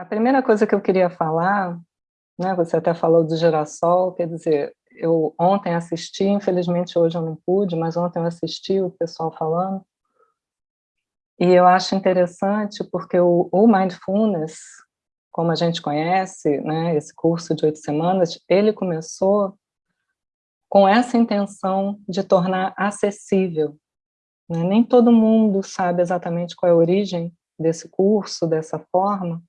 A primeira coisa que eu queria falar, né, você até falou do girassol, quer dizer, eu ontem assisti, infelizmente hoje eu não pude, mas ontem eu assisti o pessoal falando, e eu acho interessante porque o, o Mindfulness, como a gente conhece, né, esse curso de oito semanas, ele começou com essa intenção de tornar acessível. Né? Nem todo mundo sabe exatamente qual é a origem desse curso, dessa forma.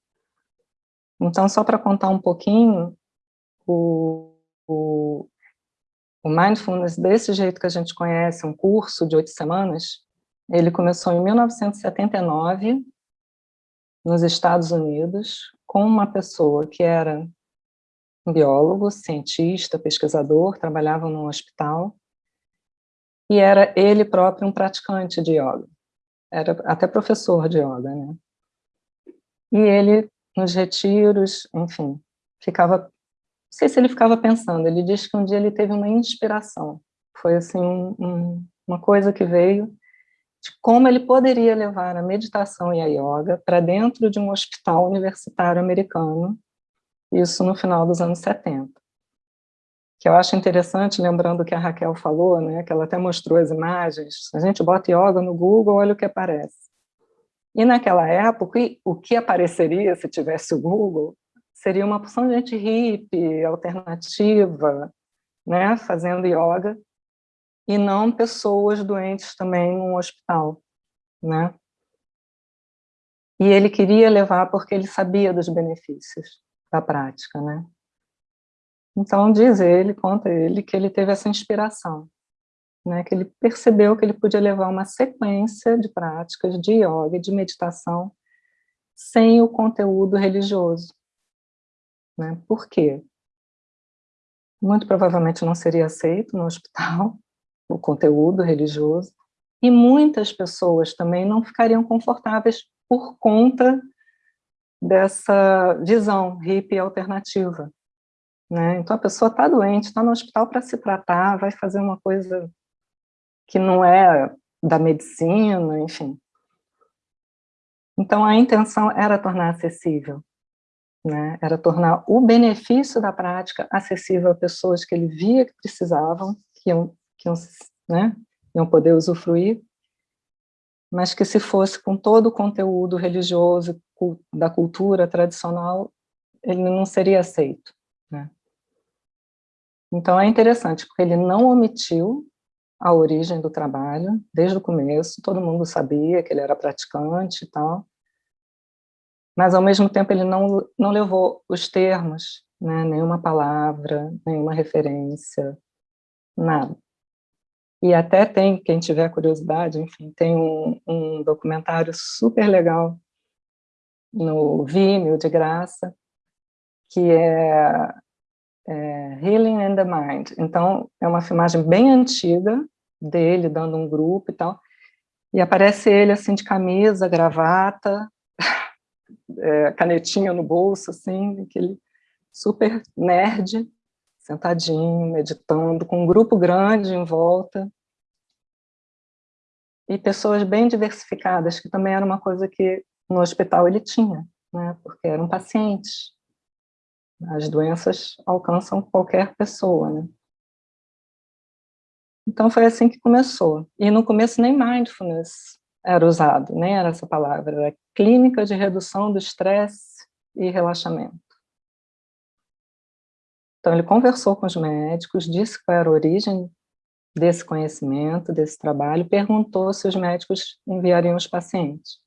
Então, só para contar um pouquinho, o, o, o Mindfulness, desse jeito que a gente conhece, um curso de oito semanas, ele começou em 1979, nos Estados Unidos, com uma pessoa que era um biólogo, cientista, pesquisador, trabalhava num hospital, e era ele próprio um praticante de yoga. Era até professor de yoga, né? E ele, nos retiros, enfim, ficava... Não sei se ele ficava pensando, ele diz que um dia ele teve uma inspiração. Foi, assim, um, um, uma coisa que veio de como ele poderia levar a meditação e a yoga para dentro de um hospital universitário americano, isso no final dos anos 70. Que eu acho interessante, lembrando que a Raquel falou, né, que ela até mostrou as imagens, a gente bota yoga no Google, olha o que aparece. E naquela época, o que apareceria se tivesse o Google, seria uma porção de gente hippie, alternativa, né, fazendo yoga, e não pessoas doentes também num hospital, né? E ele queria levar porque ele sabia dos benefícios da prática, né? Então diz ele, conta ele, que ele teve essa inspiração, né? Que ele percebeu que ele podia levar uma sequência de práticas de yoga, de meditação, sem o conteúdo religioso, né? Por quê? Muito provavelmente não seria aceito no hospital, o conteúdo religioso, e muitas pessoas também não ficariam confortáveis por conta dessa visão hippie alternativa. Né? Então a pessoa está doente, está no hospital para se tratar, vai fazer uma coisa que não é da medicina, enfim. Então a intenção era tornar acessível, né? era tornar o benefício da prática acessível a pessoas que ele via que precisavam, que iam que iam, né, iam poder usufruir, mas que se fosse com todo o conteúdo religioso da cultura tradicional, ele não seria aceito. Né? Então é interessante, porque ele não omitiu a origem do trabalho, desde o começo, todo mundo sabia que ele era praticante e tal, mas ao mesmo tempo ele não, não levou os termos, né, nenhuma palavra, nenhuma referência, nada. E até tem, quem tiver curiosidade, enfim, tem um, um documentário super legal no Vimeo, de graça, que é, é Healing in the Mind. Então, é uma filmagem bem antiga dele, dando um grupo e tal, e aparece ele, assim, de camisa, gravata, é, canetinha no bolso, assim, aquele super nerd, sentadinho, meditando, com um grupo grande em volta, e pessoas bem diversificadas, que também era uma coisa que no hospital ele tinha, né, porque eram pacientes. As doenças alcançam qualquer pessoa, né. Então foi assim que começou. E no começo nem mindfulness era usado, nem era essa palavra, era clínica de redução do estresse e relaxamento. Então, ele conversou com os médicos, disse qual era a origem desse conhecimento, desse trabalho, perguntou se os médicos enviariam os pacientes.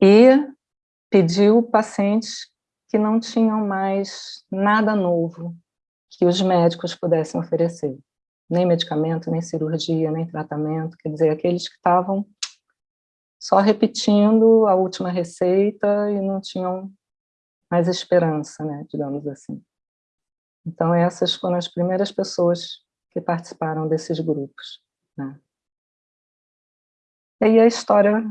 E pediu pacientes que não tinham mais nada novo que os médicos pudessem oferecer. Nem medicamento, nem cirurgia, nem tratamento, quer dizer, aqueles que estavam só repetindo a última receita e não tinham mais esperança, né, digamos assim. Então essas foram as primeiras pessoas que participaram desses grupos. Né. E aí a história,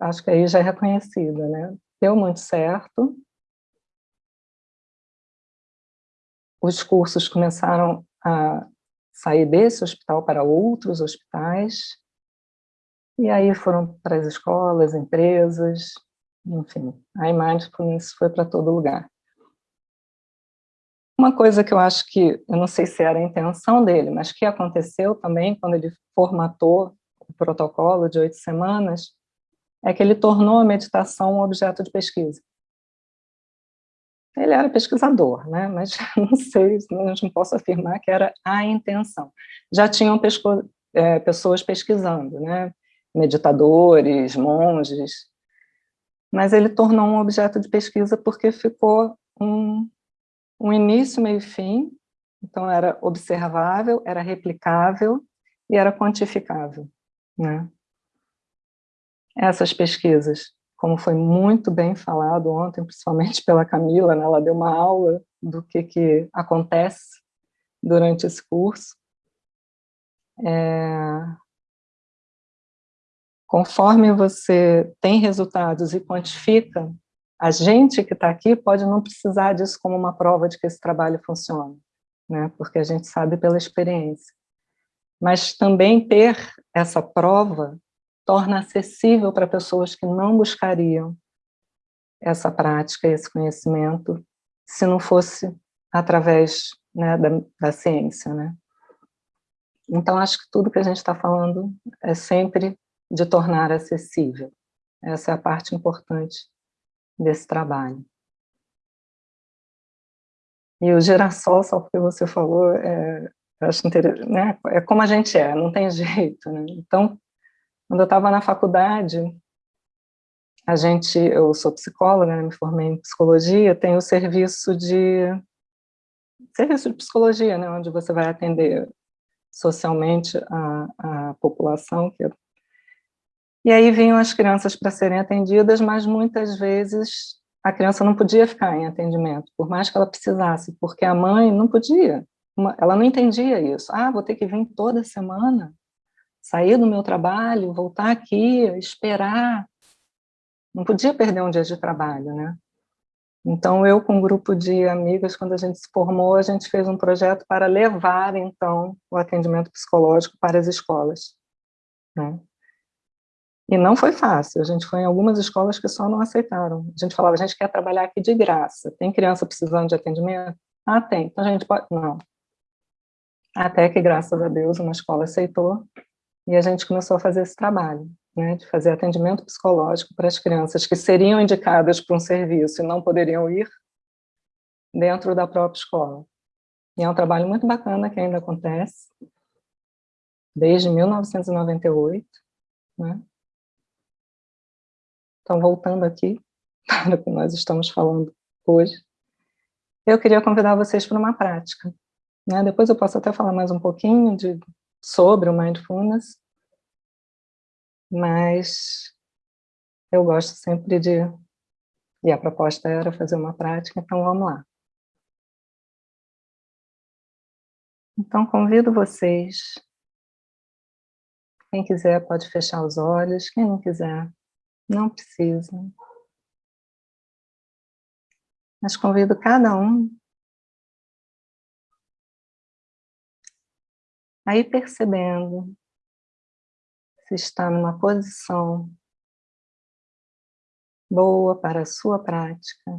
acho que aí já é reconhecida, né? Deu muito certo. Os cursos começaram a sair desse hospital para outros hospitais, e aí foram para as escolas, empresas, enfim, a mindfulness foi para todo lugar. Uma coisa que eu acho que, eu não sei se era a intenção dele, mas que aconteceu também quando ele formatou o protocolo de oito semanas, é que ele tornou a meditação um objeto de pesquisa. Ele era pesquisador, né? mas não sei, não posso afirmar que era a intenção. Já tinham pesco, é, pessoas pesquisando, né? meditadores, monges, mas ele tornou um objeto de pesquisa porque ficou um, um início, meio e fim, então era observável, era replicável e era quantificável. Né? Essas pesquisas, como foi muito bem falado ontem, principalmente pela Camila, né? ela deu uma aula do que, que acontece durante esse curso, é... conforme você tem resultados e quantifica, a gente que está aqui pode não precisar disso como uma prova de que esse trabalho funciona, né? porque a gente sabe pela experiência. Mas também ter essa prova torna acessível para pessoas que não buscariam essa prática, esse conhecimento, se não fosse através né, da, da ciência. Né? Então, acho que tudo que a gente está falando é sempre de tornar acessível. Essa é a parte importante desse trabalho. E o girassol, só porque você falou, é, acho interessante, né? é como a gente é, não tem jeito. Né? Então, quando eu estava na faculdade, a gente, eu sou psicóloga, né, me formei em psicologia, tem o serviço de serviço de psicologia, né, onde você vai atender socialmente a, a população. Que... E aí vinham as crianças para serem atendidas, mas muitas vezes a criança não podia ficar em atendimento, por mais que ela precisasse, porque a mãe não podia, ela não entendia isso. Ah, vou ter que vir toda semana? Sair do meu trabalho, voltar aqui, esperar. Não podia perder um dia de trabalho, né? Então, eu com um grupo de amigas, quando a gente se formou, a gente fez um projeto para levar, então, o atendimento psicológico para as escolas. Né? E não foi fácil, a gente foi em algumas escolas que só não aceitaram. A gente falava, a gente quer trabalhar aqui de graça. Tem criança precisando de atendimento? Ah, tem. Então a gente pode... Não. Até que, graças a Deus, uma escola aceitou e a gente começou a fazer esse trabalho, né, de fazer atendimento psicológico para as crianças que seriam indicadas para um serviço e não poderiam ir dentro da própria escola. E é um trabalho muito bacana que ainda acontece, desde 1998. Né? Então, voltando aqui para o que nós estamos falando hoje, eu queria convidar vocês para uma prática. Né? Depois eu posso até falar mais um pouquinho de sobre o Mindfulness, mas eu gosto sempre de... E a proposta era fazer uma prática, então vamos lá. Então convido vocês, quem quiser pode fechar os olhos, quem não quiser, não precisa. Mas convido cada um Aí percebendo se está numa posição boa para a sua prática.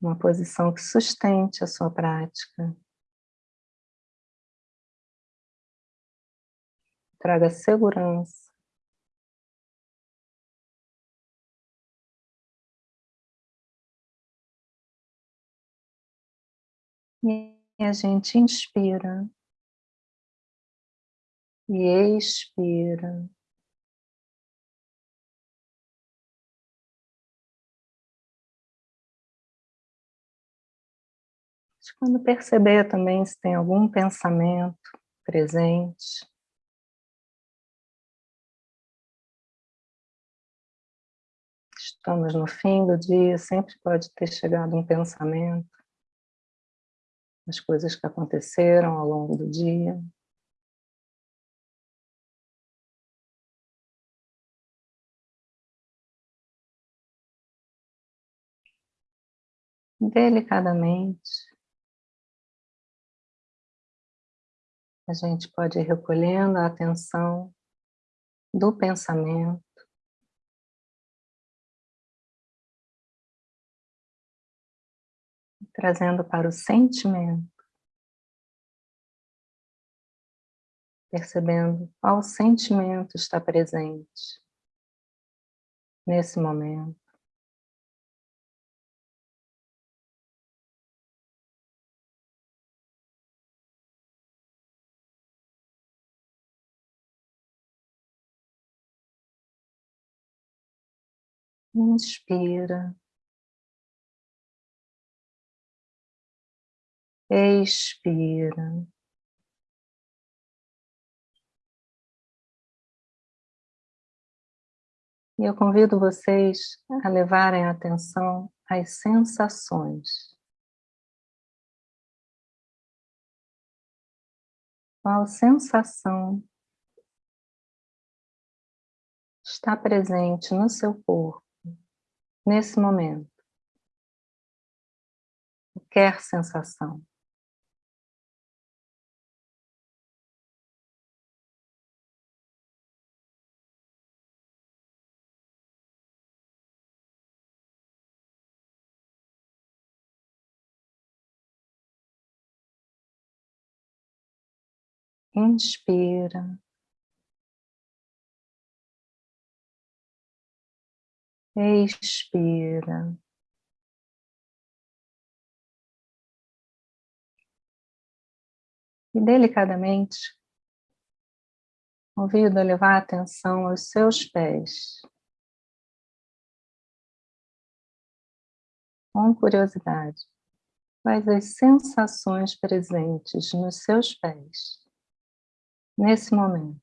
Uma posição que sustente a sua prática. Traga segurança. E a gente inspira. E expira. Quando perceber também se tem algum pensamento presente, estamos no fim do dia, sempre pode ter chegado um pensamento as coisas que aconteceram ao longo do dia. Delicadamente, a gente pode ir recolhendo a atenção do pensamento, trazendo para o sentimento, percebendo qual sentimento está presente nesse momento. Inspira. Expira. E eu convido vocês a levarem atenção às sensações. Qual sensação está presente no seu corpo, nesse momento? Qualquer sensação. Inspira. Expira. E delicadamente, convido a levar a atenção aos seus pés. Com curiosidade, quais as sensações presentes nos seus pés, nesse momento?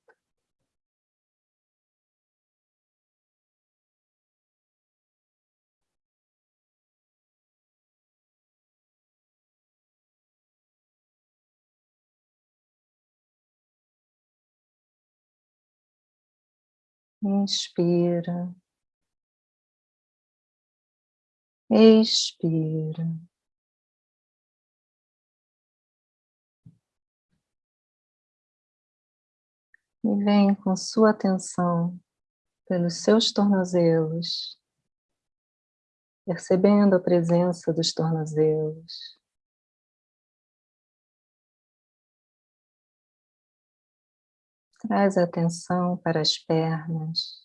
Inspira. Expira. E vem com sua atenção pelos seus tornozelos, percebendo a presença dos tornozelos. Traz atenção para as pernas,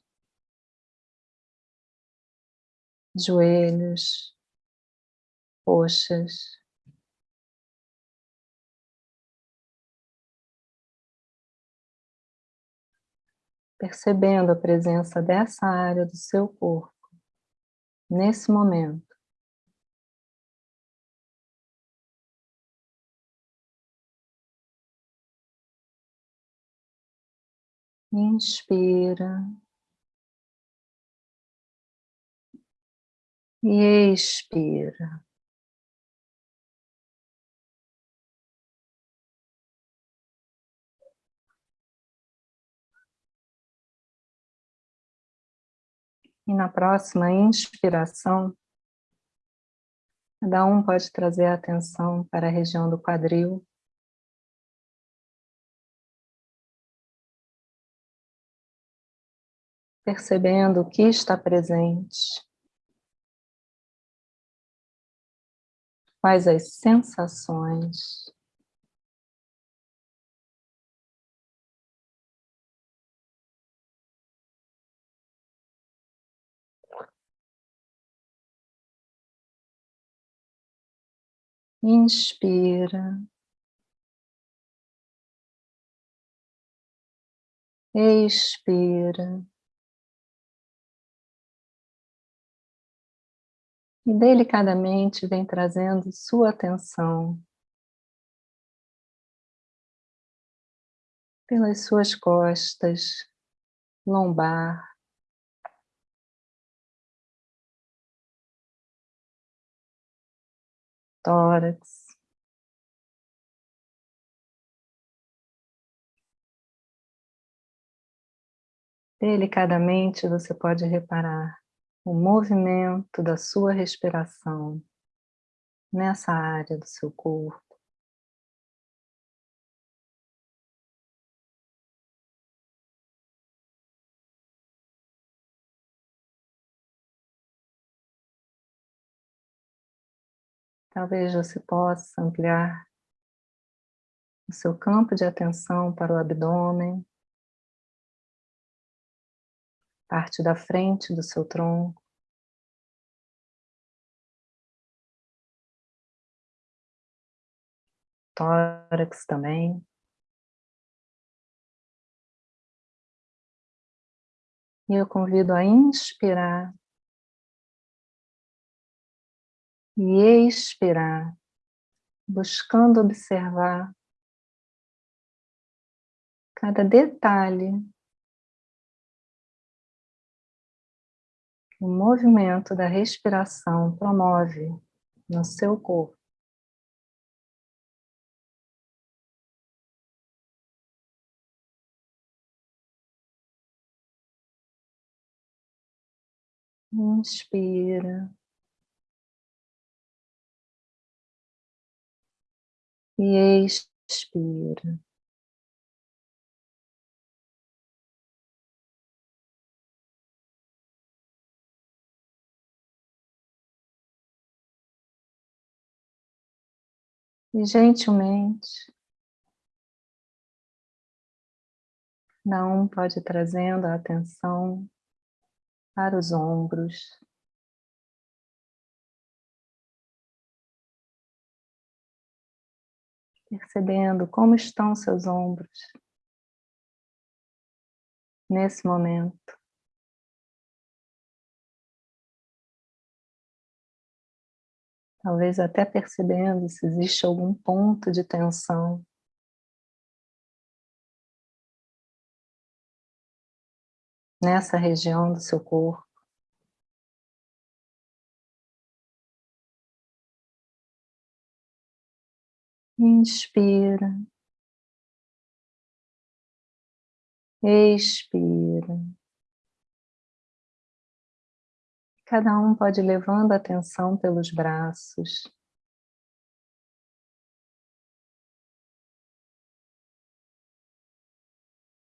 joelhos, coxas. Percebendo a presença dessa área do seu corpo, nesse momento. Inspira. E expira. E na próxima inspiração, cada um pode trazer a atenção para a região do quadril. percebendo o que está presente, quais as sensações, Inspira. Expira. E delicadamente vem trazendo sua atenção pelas suas costas, lombar, tórax, Delicadamente você pode reparar o movimento da sua respiração nessa área do seu corpo. Talvez você possa ampliar o seu campo de atenção para o abdômen, parte da frente do seu tronco, tórax também. E eu convido a inspirar e expirar, buscando observar cada detalhe o movimento da respiração promove no seu corpo. Inspira. E expira. E gentilmente, um pode ir trazendo a atenção para os ombros. Percebendo como estão seus ombros nesse momento. Talvez até percebendo se existe algum ponto de tensão nessa região do seu corpo. Inspira. Expira. Cada um pode ir levando a atenção pelos braços.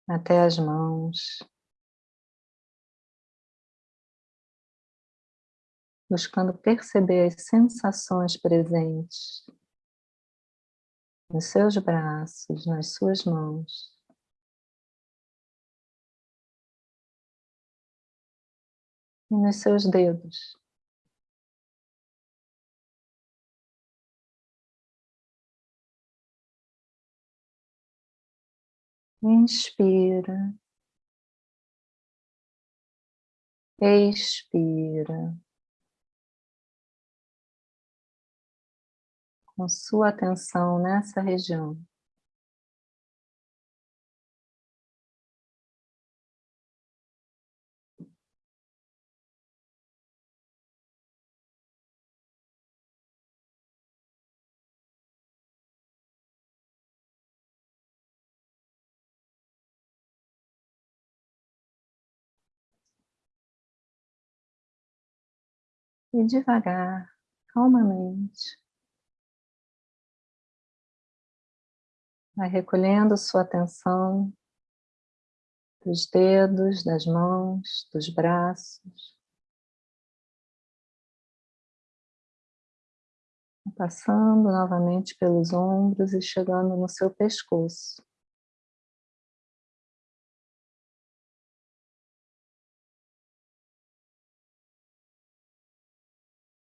Até as mãos. buscando perceber as sensações presentes nos seus braços, nas suas mãos. E nos seus dedos. Inspira. Expira. Com sua atenção nessa região. E devagar, calmamente, Vai recolhendo sua atenção dos dedos, das mãos, dos braços. Passando novamente pelos ombros e chegando no seu pescoço.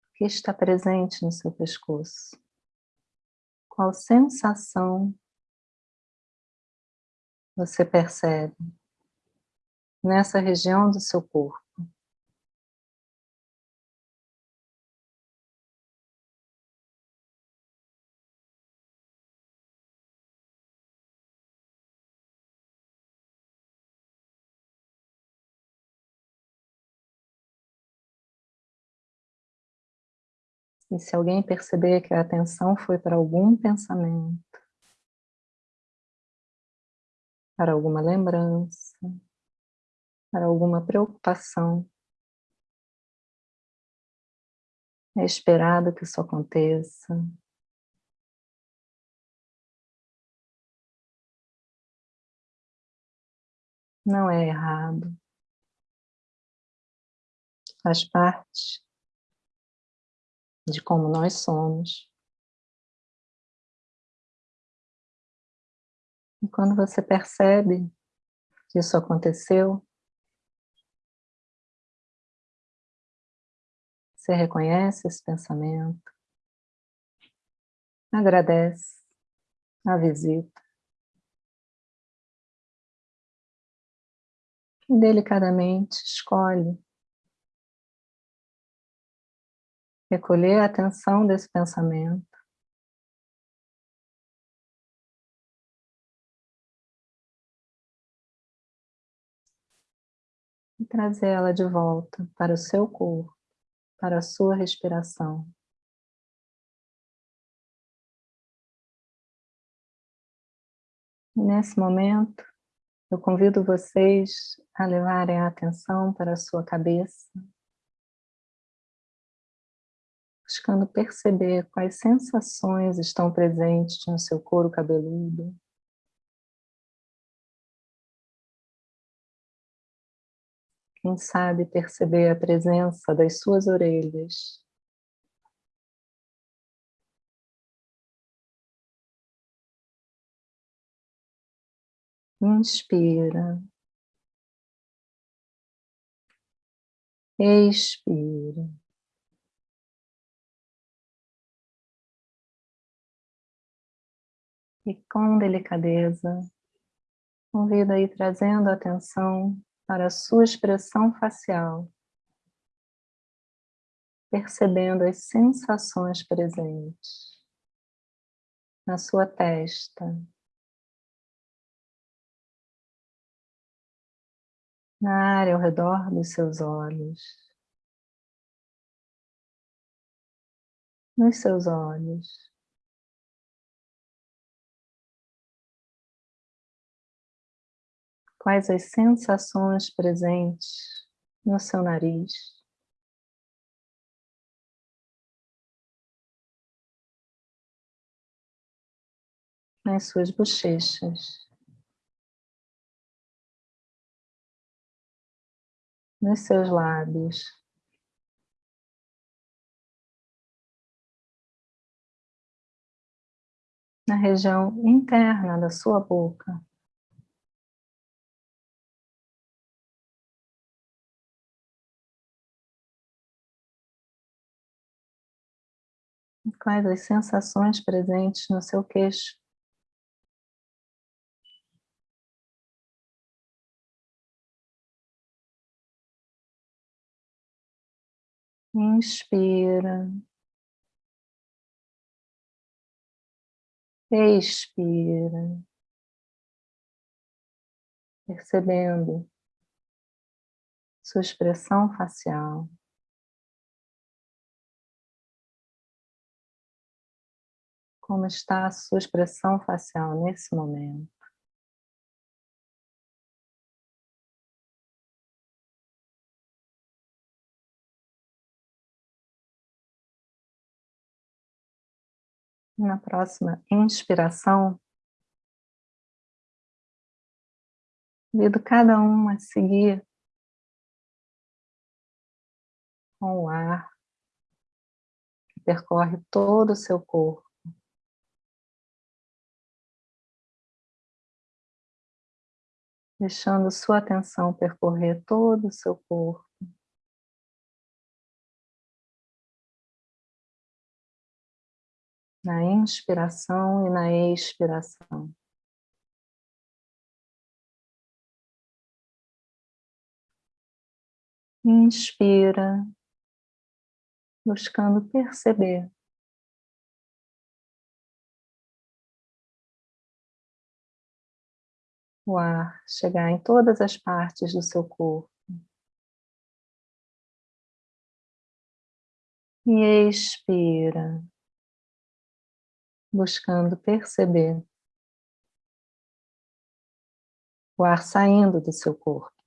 O que está presente no seu pescoço? Qual sensação você percebe nessa região do seu corpo. E se alguém perceber que a atenção foi para algum pensamento, para alguma lembrança, para alguma preocupação. É esperado que isso aconteça. Não é errado. Faz parte de como nós somos. E quando você percebe que isso aconteceu, você reconhece esse pensamento, agradece a visita, e delicadamente escolhe recolher a atenção desse pensamento e trazê-la de volta para o seu corpo, para a sua respiração. Nesse momento, eu convido vocês a levarem a atenção para a sua cabeça, buscando perceber quais sensações estão presentes no seu couro cabeludo. Quem sabe perceber a presença das suas orelhas. Inspira. Expira. E com delicadeza, convida aí trazendo atenção para a sua expressão facial, percebendo as sensações presentes na sua testa, na área ao redor dos seus olhos, nos seus olhos. Quais as sensações presentes no seu nariz? Nas suas bochechas. nos seus lábios. Na região interna da sua boca. Quais as sensações presentes no seu queixo? Inspira. Expira. Percebendo sua expressão facial. Como está a sua expressão facial nesse momento? Na próxima inspiração, convido cada um a seguir com o ar que percorre todo o seu corpo. Deixando sua atenção percorrer todo o seu corpo. na inspiração e na expiração. Inspira, buscando perceber o ar chegar em todas as partes do seu corpo. E expira, buscando perceber o ar saindo do seu corpo.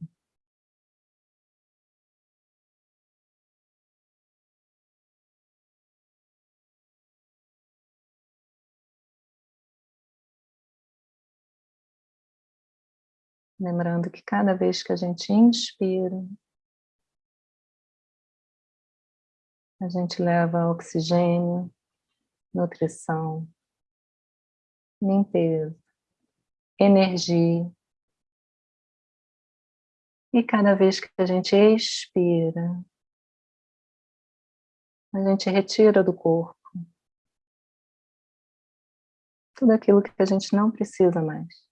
Lembrando que cada vez que a gente inspira, A gente leva oxigênio, nutrição, limpeza, energia. E cada vez que a gente expira, a gente retira do corpo tudo aquilo que a gente não precisa mais.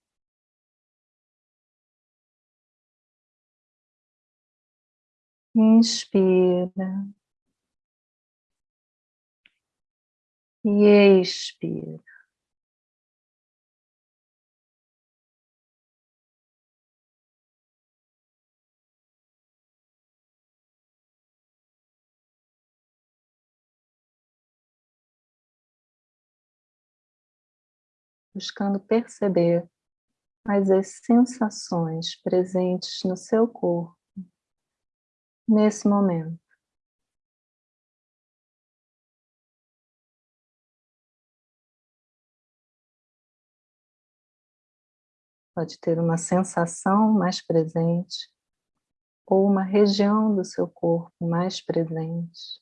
Inspira. E expira. buscando perceber as, sensações presentes no seu corpo nesse momento. Pode ter uma sensação mais presente ou uma região do seu corpo mais presente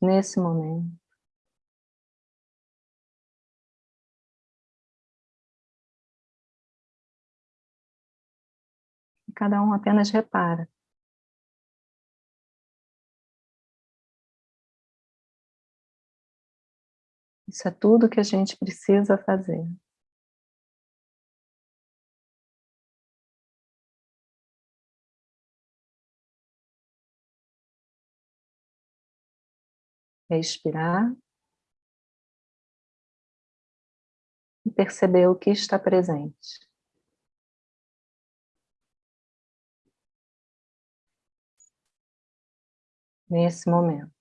nesse momento. cada um apenas repara. Isso é tudo que a gente precisa fazer. Respirar. E perceber o que está presente. nesse momento.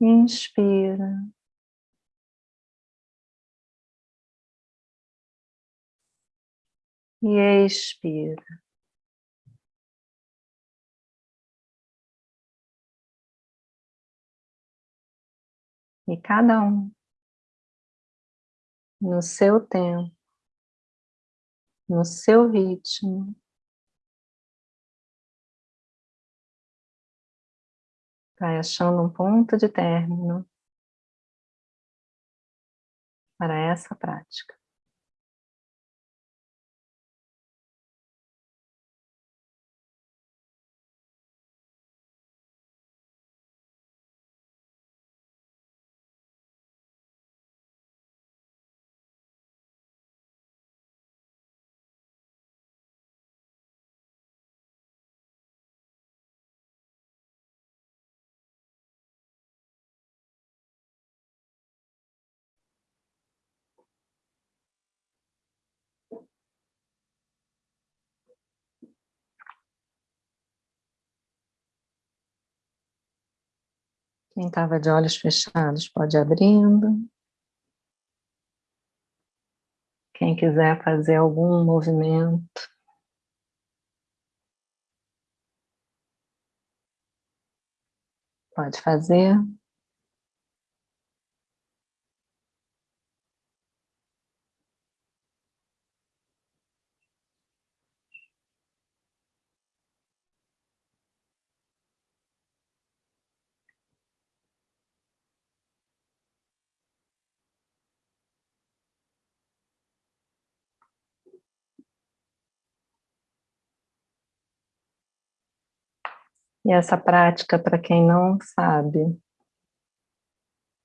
Inspira. E expira. E cada um, no seu tempo, no seu ritmo. Vai achando um ponto de término para essa prática. Quem estava de olhos fechados pode ir abrindo. Quem quiser fazer algum movimento. Pode fazer. E essa prática, para quem não sabe,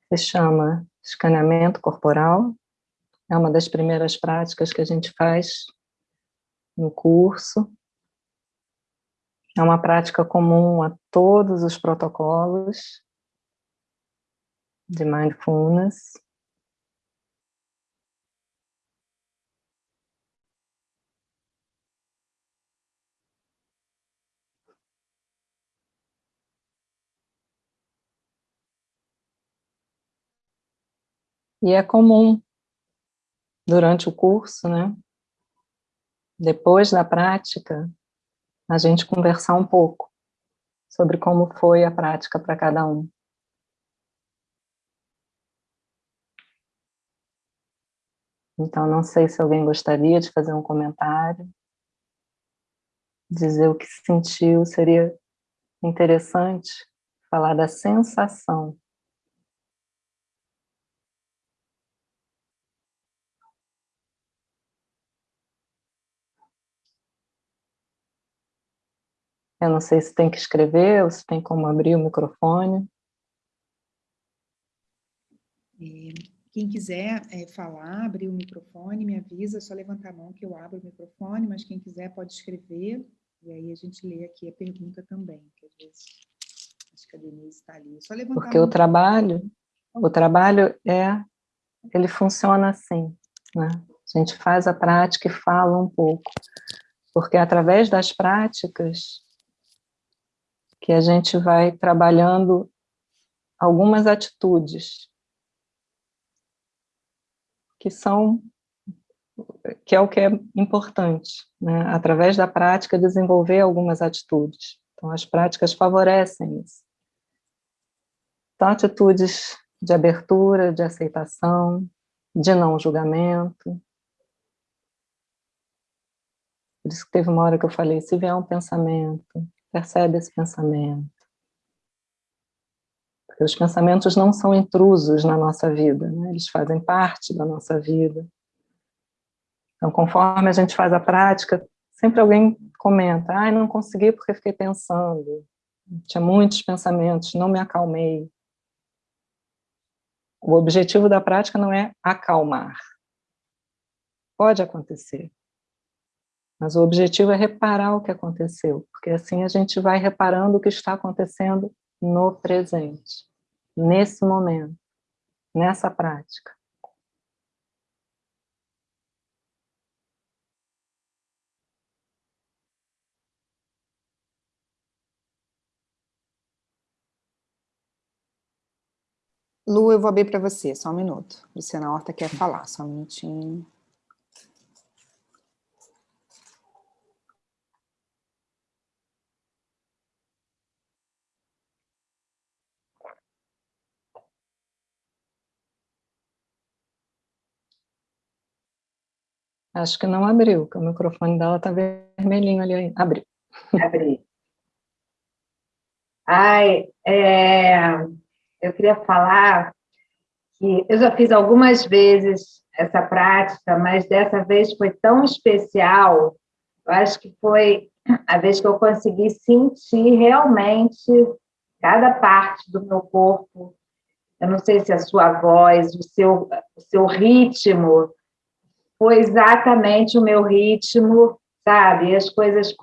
se chama escaneamento corporal. É uma das primeiras práticas que a gente faz no curso. É uma prática comum a todos os protocolos de Mindfulness. E é comum, durante o curso, né? depois da prática, a gente conversar um pouco sobre como foi a prática para cada um. Então, não sei se alguém gostaria de fazer um comentário. dizer o que sentiu, seria interessante falar da sensação. Eu não sei se tem que escrever ou se tem como abrir o microfone. É, quem quiser é, falar, abrir o microfone, me avisa, é só levantar a mão que eu abro o microfone, mas quem quiser pode escrever, e aí a gente lê aqui a pergunta também, que às vezes acho que a Denise está ali. É só levantar Porque o trabalho, o trabalho é, ele funciona assim, né? A gente faz a prática e fala um pouco, porque através das práticas que a gente vai trabalhando algumas atitudes que são que é o que é importante, né? através da prática desenvolver algumas atitudes. Então as práticas favorecem isso. Então atitudes de abertura, de aceitação, de não julgamento. Por isso que teve uma hora que eu falei, se vier um pensamento, percebe esse pensamento. Porque os pensamentos não são intrusos na nossa vida, né? eles fazem parte da nossa vida. Então, conforme a gente faz a prática, sempre alguém comenta, ah, não consegui porque fiquei pensando, tinha muitos pensamentos, não me acalmei. O objetivo da prática não é acalmar. Pode acontecer. Mas o objetivo é reparar o que aconteceu, porque assim a gente vai reparando o que está acontecendo no presente, nesse momento, nessa prática. Lu, eu vou abrir para você, só um minuto. Luciana Horta quer falar, só um minutinho. Acho que não abriu, porque o microfone dela está vermelhinho ali. Abriu. Abri. Ai, é, eu queria falar que eu já fiz algumas vezes essa prática, mas dessa vez foi tão especial, eu acho que foi a vez que eu consegui sentir realmente cada parte do meu corpo, eu não sei se a sua voz, o seu, o seu ritmo, foi exatamente o meu ritmo, sabe? As coisas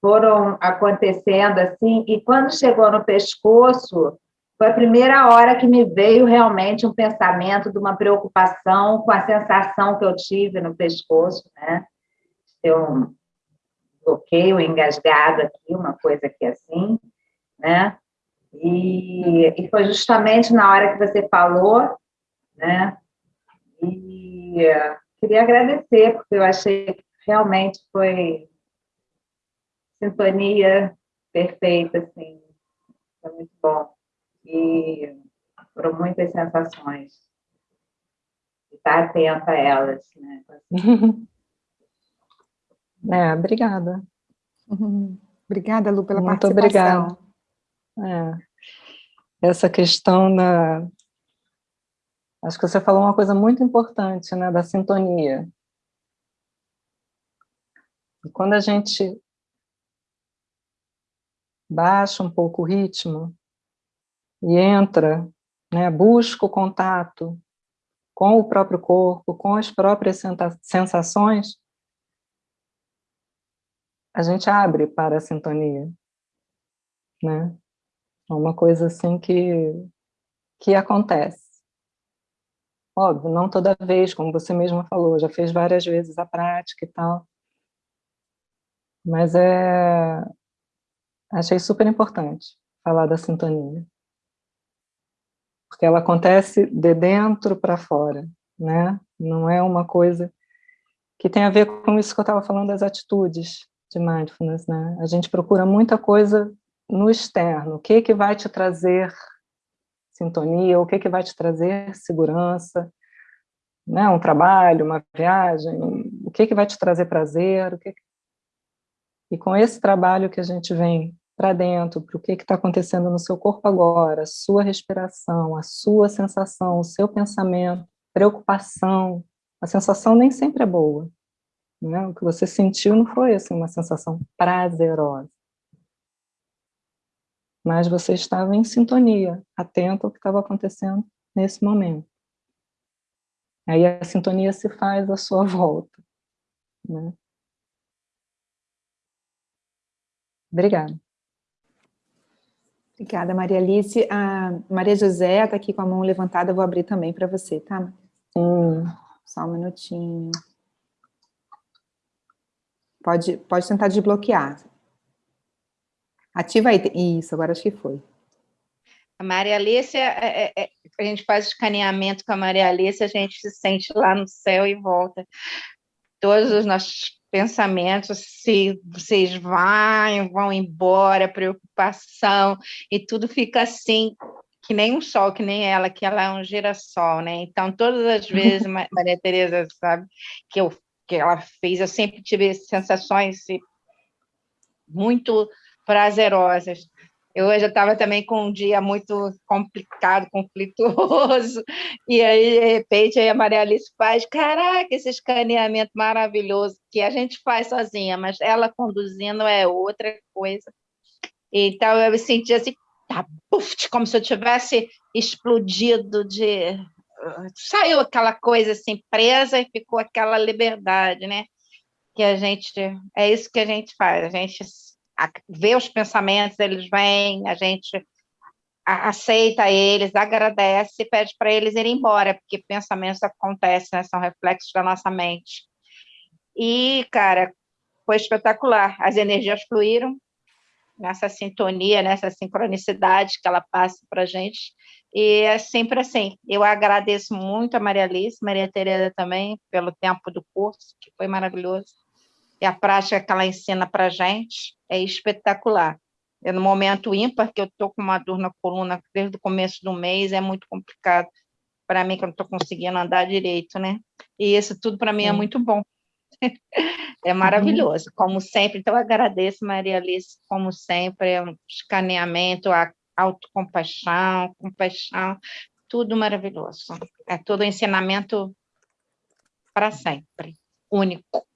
foram acontecendo assim, e quando chegou no pescoço, foi a primeira hora que me veio realmente um pensamento de uma preocupação com a sensação que eu tive no pescoço, né? Ter um bloqueio engasgado aqui, uma coisa aqui assim, né? E, e foi justamente na hora que você falou, né? E queria agradecer, porque eu achei que realmente foi sintonia perfeita, assim, foi muito bom. E foram muitas sensações. Estar atenta a elas, né? É, obrigada. Obrigada, Lu, pela Muito participação. obrigada. É. Essa questão da, Acho que você falou uma coisa muito importante, né, da sintonia. E quando a gente baixa um pouco o ritmo e entra, né, busca o contato com o próprio corpo, com as próprias sensações, a gente abre para a sintonia, né? É uma coisa assim que, que acontece. Óbvio, não toda vez, como você mesma falou, já fez várias vezes a prática e tal. Mas é... achei super importante falar da sintonia. Porque ela acontece de dentro para fora, né? Não é uma coisa que tem a ver com isso que eu estava falando das atitudes de mindfulness, né? A gente procura muita coisa no externo. O que, que vai te trazer sintonia, o que, que vai te trazer segurança, né? um trabalho, uma viagem, o que, que vai te trazer prazer, o que... E com esse trabalho que a gente vem para dentro, para o que está acontecendo no seu corpo agora, a sua respiração, a sua sensação, o seu pensamento, preocupação, a sensação nem sempre é boa. Né? O que você sentiu não foi assim, uma sensação prazerosa. Mas você estava em sintonia, atento ao que estava acontecendo nesse momento. Aí a sintonia se faz à sua volta. Né? Obrigada. Obrigada, Maria Alice. A Maria José está aqui com a mão levantada, eu vou abrir também para você, tá? Sim. Só um minutinho. Pode, pode tentar desbloquear. Ativa aí. Isso, agora acho que foi. A Maria Alice, é, é, é, a gente faz escaneamento com a Maria Alice, a gente se sente lá no céu e volta. Todos os nossos pensamentos, se vocês vão, vão embora, preocupação, e tudo fica assim, que nem um sol, que nem ela, que ela é um girassol, né? Então, todas as vezes, Maria Tereza sabe, que, eu, que ela fez, eu sempre tive sensações muito prazerosas. Eu hoje estava também com um dia muito complicado, conflituoso, e aí, de repente, aí a Maria Alice faz, caraca, esse escaneamento maravilhoso, que a gente faz sozinha, mas ela conduzindo é outra coisa. Então, eu me senti assim, tá, puf, como se eu tivesse explodido de... Saiu aquela coisa assim, presa, e ficou aquela liberdade, né? Que a gente... É isso que a gente faz, a gente vê os pensamentos, eles vêm, a gente aceita eles, agradece e pede para eles irem embora, porque pensamentos acontecem, né, são reflexos da nossa mente. E, cara, foi espetacular. As energias fluíram nessa sintonia, nessa sincronicidade que ela passa para a gente. E é sempre assim. Eu agradeço muito a Maria Alice, Maria Tereza também, pelo tempo do curso, que foi maravilhoso e a prática que ela ensina para a gente é espetacular. É no momento ímpar, que eu estou com uma dor na coluna desde o começo do mês, é muito complicado para mim, que eu não estou conseguindo andar direito, né? E isso tudo para mim é muito bom. é maravilhoso, como sempre. Então, eu agradeço, Maria Alice, como sempre, é um escaneamento, a autocompaixão, compaixão, tudo maravilhoso. É todo ensinamento para sempre, único.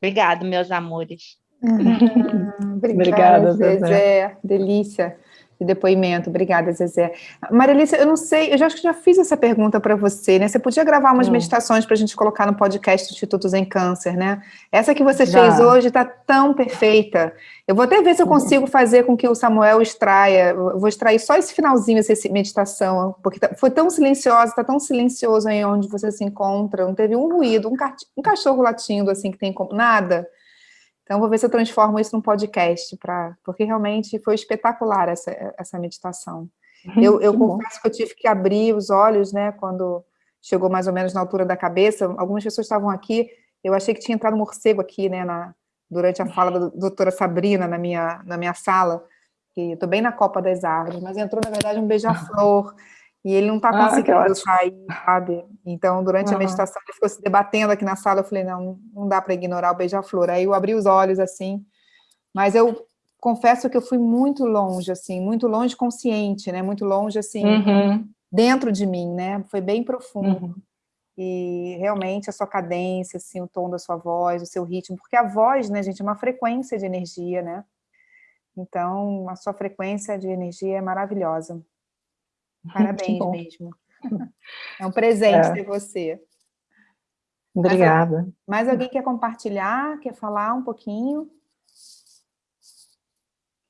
Obrigado, meus amores. Obrigada, Obrigada, Zezé. Zezé. Delícia de depoimento. Obrigada, Zezé. Marilícia, eu não sei, eu já acho que já fiz essa pergunta para você, né? Você podia gravar umas hum. meditações para a gente colocar no podcast do Instituto Zen Câncer, né? Essa que você já. fez hoje está tão perfeita. Eu vou até ver se eu consigo fazer com que o Samuel extraia, eu vou extrair só esse finalzinho, essa meditação, porque tá, foi tão silenciosa, está tão silencioso aí onde você se encontra, não teve um ruído, um, um cachorro latindo assim que tem como nada. Então, vou ver se eu transformo isso num podcast, pra, porque realmente foi espetacular essa, essa meditação. Uhum, eu, eu confesso que eu tive que abrir os olhos, né, quando chegou mais ou menos na altura da cabeça. Algumas pessoas estavam aqui, eu achei que tinha entrado um morcego aqui, né, na, durante a fala da doutora Sabrina na minha, na minha sala, que estou bem na copa das árvores, mas entrou, na verdade, um beija-flor, e ele não está ah, conseguindo sair, sabe? Então, durante uhum. a meditação, ele ficou se debatendo aqui na sala, eu falei, não, não dá para ignorar o beija-flor. Aí eu abri os olhos, assim, mas eu confesso que eu fui muito longe, assim, muito longe consciente, né? Muito longe, assim, uhum. dentro de mim, né? Foi bem profundo. Uhum. E realmente a sua cadência, assim, o tom da sua voz, o seu ritmo, porque a voz, né, gente, é uma frequência de energia, né? Então, a sua frequência de energia é maravilhosa. Parabéns mesmo. É um presente é. ter você. Obrigada. Mais, mais alguém quer compartilhar, quer falar um pouquinho?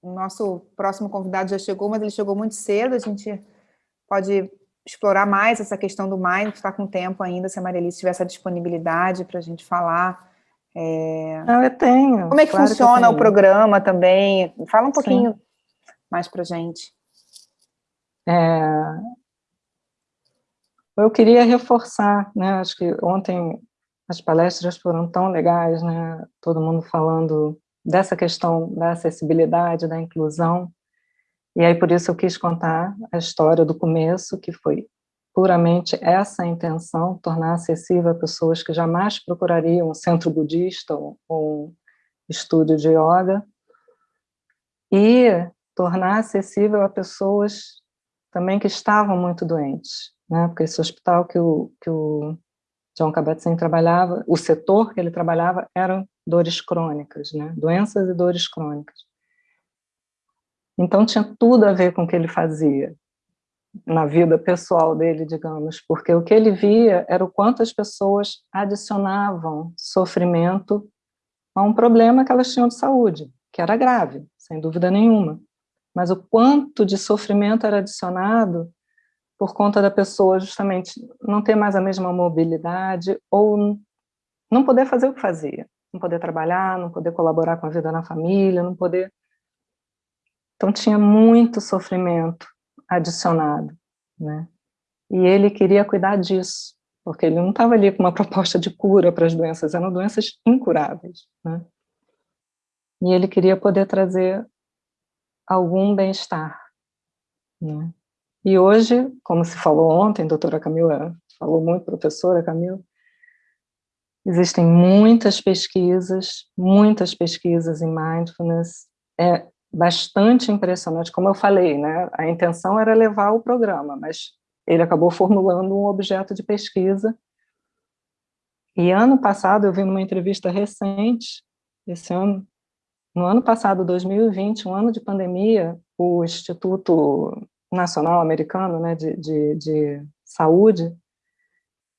O nosso próximo convidado já chegou, mas ele chegou muito cedo, a gente pode explorar mais essa questão do Mind, está com tempo ainda, se a Marielice tiver essa disponibilidade para a gente falar. É... Não, eu tenho. Como é que claro funciona que o programa também? Fala um pouquinho Sim. mais para a gente. É, eu queria reforçar, né, acho que ontem as palestras foram tão legais, né, todo mundo falando dessa questão da acessibilidade, da inclusão, e aí por isso eu quis contar a história do começo, que foi puramente essa intenção, tornar acessível a pessoas que jamais procurariam um centro budista ou, ou estúdio de yoga, e tornar acessível a pessoas também que estavam muito doentes, né? porque esse hospital que o, que o John Kabat-Zinn trabalhava, o setor que ele trabalhava eram dores crônicas, né? doenças e dores crônicas. Então tinha tudo a ver com o que ele fazia, na vida pessoal dele, digamos, porque o que ele via era o quanto as pessoas adicionavam sofrimento a um problema que elas tinham de saúde, que era grave, sem dúvida nenhuma. Mas o quanto de sofrimento era adicionado por conta da pessoa justamente não ter mais a mesma mobilidade ou não poder fazer o que fazia, não poder trabalhar, não poder colaborar com a vida na família, não poder... Então tinha muito sofrimento adicionado, né? E ele queria cuidar disso, porque ele não estava ali com uma proposta de cura para as doenças, eram doenças incuráveis, né? E ele queria poder trazer algum bem-estar, né? E hoje, como se falou ontem, doutora Camila falou muito, professora Camila, existem muitas pesquisas, muitas pesquisas em mindfulness, é, bastante impressionante, como eu falei, né? a intenção era levar o programa, mas ele acabou formulando um objeto de pesquisa. E ano passado, eu vi numa entrevista recente, esse ano, no ano passado, 2020, um ano de pandemia, o Instituto Nacional Americano né, de, de, de Saúde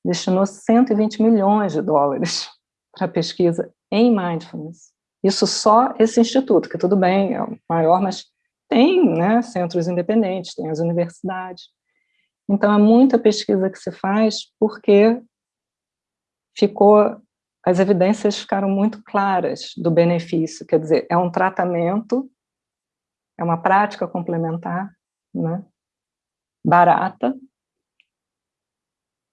destinou 120 milhões de dólares para pesquisa em mindfulness. Isso só esse instituto, que tudo bem, é o maior, mas tem né, centros independentes, tem as universidades. Então, é muita pesquisa que se faz porque ficou, as evidências ficaram muito claras do benefício, quer dizer, é um tratamento, é uma prática complementar, né, barata,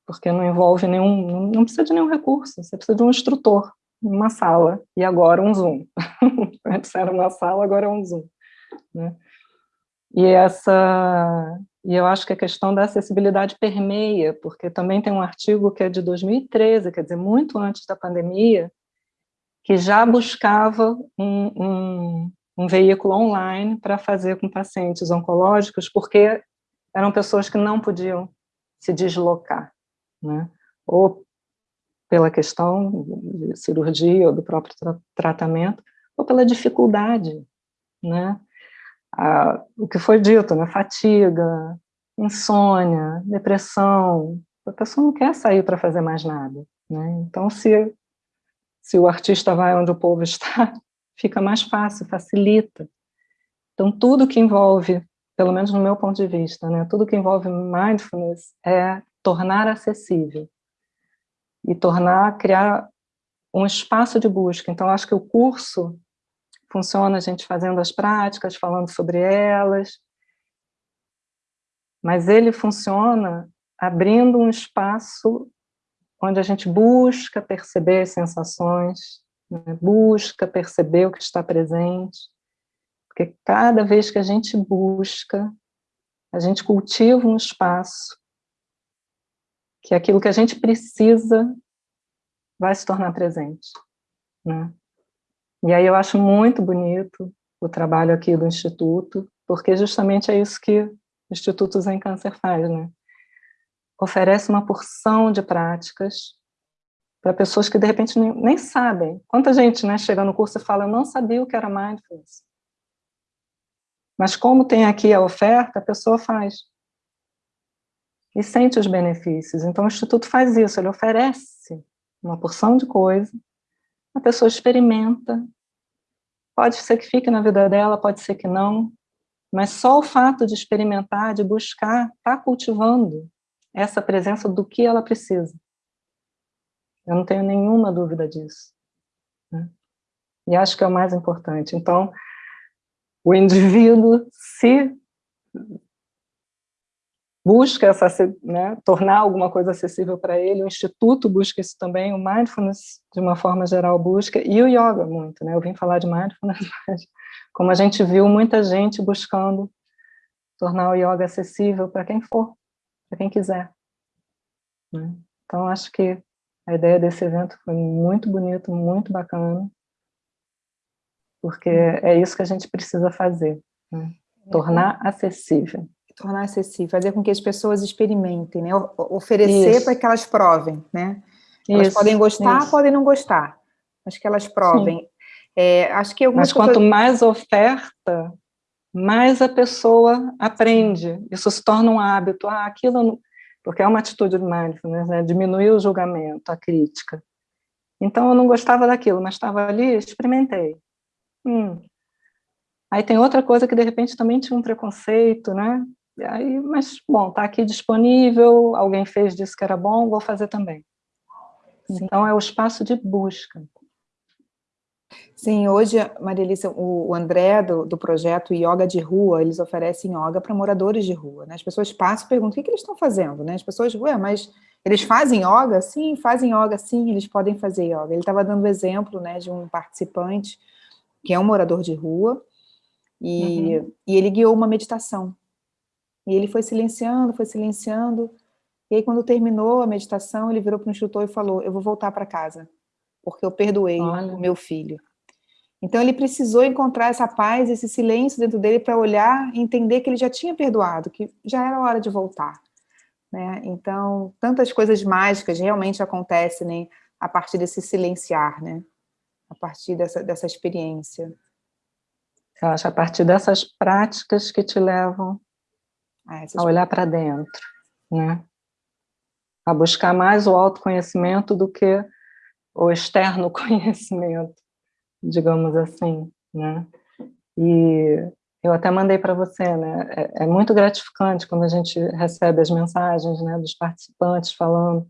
porque não envolve nenhum, não precisa de nenhum recurso, você precisa de um instrutor, uma sala, e agora um Zoom. Antes era uma sala, agora é um Zoom. Né? E, essa, e eu acho que a questão da acessibilidade permeia, porque também tem um artigo que é de 2013, quer dizer, muito antes da pandemia, que já buscava um, um, um veículo online para fazer com pacientes oncológicos, porque eram pessoas que não podiam se deslocar, né? ou pela questão de cirurgia ou do próprio tra tratamento, ou pela dificuldade, né? O que foi dito, né? Fatiga, insônia, depressão, a pessoa não quer sair para fazer mais nada, né? Então, se, se o artista vai onde o povo está, fica mais fácil, facilita. Então, tudo que envolve, pelo menos no meu ponto de vista, né? Tudo que envolve mindfulness é tornar acessível e tornar, criar um espaço de busca. Então, acho que o curso funciona a gente fazendo as práticas, falando sobre elas, mas ele funciona abrindo um espaço onde a gente busca perceber as sensações, né? busca perceber o que está presente, porque cada vez que a gente busca, a gente cultiva um espaço que aquilo que a gente precisa vai se tornar presente. Né? E aí eu acho muito bonito o trabalho aqui do Instituto, porque justamente é isso que o Instituto Zen Câncer faz, né? Oferece uma porção de práticas para pessoas que de repente nem, nem, sabem. Quanta gente né, chega no curso e fala, eu não sabia o que era Mindfulness. Mas como tem aqui a oferta, a pessoa faz e sente os benefícios. Então, o Instituto faz isso, ele oferece uma porção de coisa, a pessoa experimenta, pode ser que fique na vida dela, pode ser que não, mas só o fato de experimentar, de buscar, está cultivando essa presença do que ela precisa. Eu não tenho nenhuma dúvida disso. Né? E acho que é o mais importante. Então, o indivíduo se busca essa, né, tornar alguma coisa acessível para ele, o Instituto busca isso também, o Mindfulness, de uma forma geral, busca, e o Yoga muito, né, eu vim falar de Mindfulness, mas como a gente viu, muita gente buscando tornar o Yoga acessível para quem for, para quem quiser. Né? Então, acho que a ideia desse evento foi muito bonito, muito bacana, porque é isso que a gente precisa fazer, né? tornar acessível. Tornar acessível, fazer com que as pessoas experimentem, né? oferecer para que elas provem, né? Elas isso, podem gostar, isso. podem não gostar, mas que elas provem. É, acho que mas quanto pessoas... mais oferta, mais a pessoa aprende. Isso se torna um hábito. Ah, aquilo... Porque é uma atitude de mindfulness, né? Diminuir o julgamento, a crítica. Então, eu não gostava daquilo, mas estava ali, experimentei. Hum. Aí tem outra coisa que, de repente, também tinha um preconceito, né? Aí, mas, bom, está aqui disponível, alguém fez, disse que era bom, vou fazer também. Sim. Então, é o espaço de busca. Sim, hoje, Maria Alice, o André, do, do projeto Yoga de Rua, eles oferecem yoga para moradores de rua. Né? As pessoas passam e perguntam, o que, que eles estão fazendo? Né? As pessoas, ué, mas eles fazem yoga? Sim, fazem yoga, sim, eles podem fazer yoga. Ele estava dando exemplo né, de um participante, que é um morador de rua, e, uhum. e ele guiou uma meditação. E ele foi silenciando, foi silenciando, e aí quando terminou a meditação, ele virou para o instrutor e falou, eu vou voltar para casa, porque eu perdoei Olha. o meu filho. Então ele precisou encontrar essa paz, esse silêncio dentro dele para olhar e entender que ele já tinha perdoado, que já era hora de voltar. Né? Então, tantas coisas mágicas realmente acontecem né, a partir desse silenciar, né? a partir dessa, dessa experiência. Eu acho a partir dessas práticas que te levam ah, a olhar para dentro, né? a buscar mais o autoconhecimento do que o externo conhecimento digamos assim, né? E eu até mandei para você, né? É, é, muito gratificante quando a gente recebe as mensagens, né, dos participantes falando.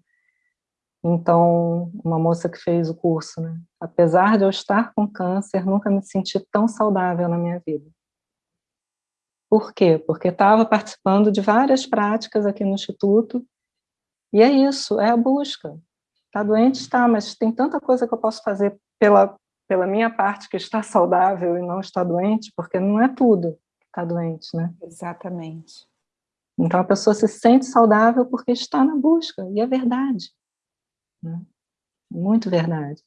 Então, uma moça que fez o curso, né? Apesar de eu estar com câncer, nunca me senti tão saudável na minha vida. Por quê? Porque estava participando de várias práticas aqui no Instituto, e é isso, é a busca. Está doente? Está, mas tem tanta coisa que eu posso fazer pela, pela minha parte que está saudável e não está doente, porque não é tudo que está doente, né? Exatamente. Então a pessoa se sente saudável porque está na busca, e é verdade. Né? Muito verdade.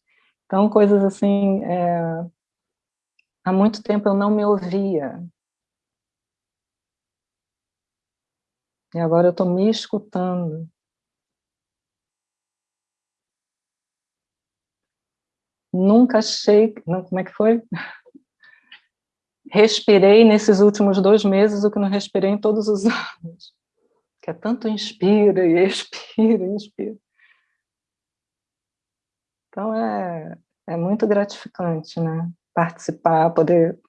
Então coisas assim, é... há muito tempo eu não me ouvia. E agora eu estou me escutando. nunca achei, não, como é que foi? Respirei nesses últimos dois meses o que não respirei em todos os anos. Que é tanto inspira e expira, inspira. Então é, é muito gratificante, né? Participar, poder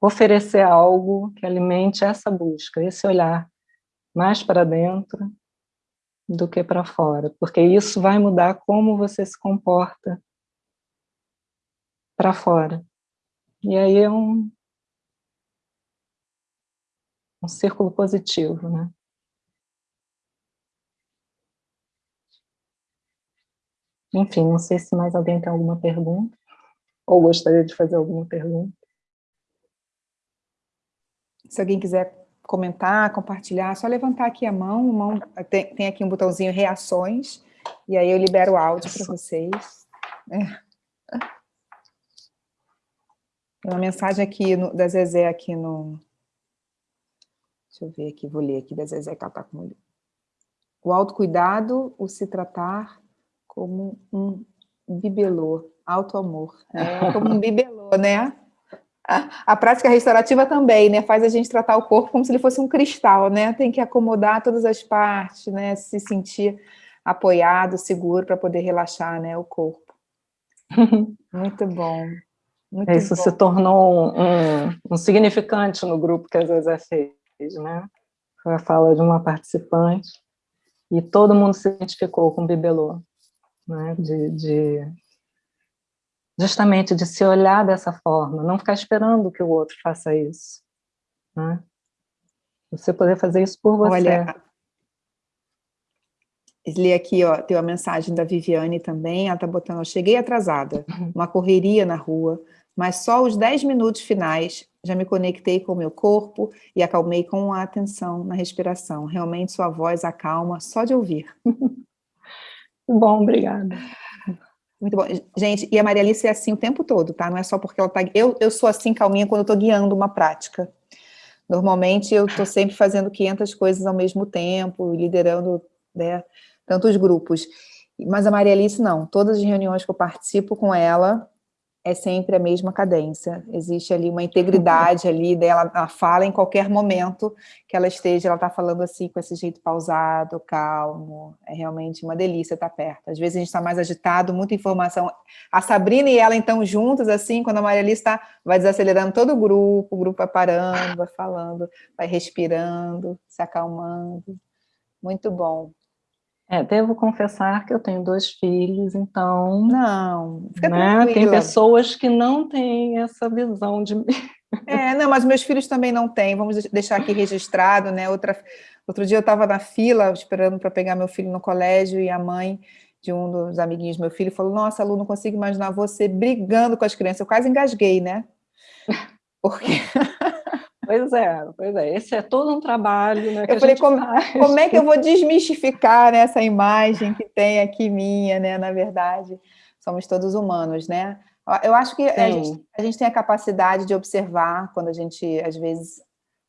oferecer algo que alimente essa busca, esse olhar mais para dentro do que para fora, porque isso vai mudar como você se comporta para fora. E aí é um, um círculo positivo, né? Enfim, não sei se mais alguém tem alguma pergunta, ou gostaria de fazer alguma pergunta. Se alguém quiser comentar, compartilhar, só levantar aqui a mão, mão tem, tem, aqui um botãozinho reações, e aí eu libero o áudio para vocês. É. Tem uma mensagem aqui no, da Zezé aqui no... Deixa eu ver aqui, vou ler aqui da Zezé que ela está com... O autocuidado, o se tratar como um bibelô, auto-amor. É como um bibelô, né? A, a, prática restaurativa também, né? Faz a gente tratar o corpo como se ele fosse um cristal, né? Tem que acomodar todas as partes, né? Se sentir apoiado, seguro, para poder relaxar né, o corpo. Muito bom. Muito Isso bom. se tornou um, um, significante no grupo que a Zezé fez, né? Foi a fala de uma participante, e todo mundo se identificou com o bibelô, né? De, de, justamente de se olhar dessa forma, não ficar esperando que o outro faça isso, né? Você poder fazer isso por você. Olha, li aqui, ó, tem uma mensagem da Viviane também, ela tá botando, cheguei atrasada, uhum. uma correria na rua, mas só os 10 minutos finais já me conectei com o meu corpo e acalmei com a atenção na respiração. Realmente sua voz acalma só de ouvir. Bom, obrigada. Muito bom. Gente, e a Maria Alice é assim o tempo todo, tá? Não é só porque ela tá... Eu, eu sou assim calminha quando eu tô guiando uma prática. Normalmente eu tô sempre fazendo 500 coisas ao mesmo tempo, liderando né, tantos grupos. Mas a Maria Alice não. Todas as reuniões que eu participo com ela, é sempre a mesma cadência. Existe ali uma integridade ali dela, ela fala em qualquer momento que ela esteja, ela está falando assim com esse jeito pausado, calmo. É realmente uma delícia estar perto. Às vezes a gente está mais agitado, muita informação. A Sabrina e ela então juntas assim, quando a Maria Alice está, vai desacelerando todo o grupo, o grupo vai parando, vai falando, vai respirando, se acalmando. Muito bom. É, devo confessar que eu tenho dois filhos, então... Não, fica né, Tem pessoas que não têm essa visão de mim. É, não, mas meus filhos também não têm, vamos deixar aqui registrado, né? Outra, outro dia eu estava na fila, esperando para pegar meu filho no colégio, e a mãe de um dos amiguinhos do meu filho falou, nossa, Lu, não consigo imaginar você brigando com as crianças. Eu quase engasguei, né? Porque... Pois é, pois é. Esse é todo um trabalho, né? eu falei, como, como, é que eu vou desmistificar né, essa imagem que tem aqui minha, né? Na verdade, somos todos humanos, né? Eu acho que a gente, a gente, tem a capacidade de observar quando a gente, às vezes,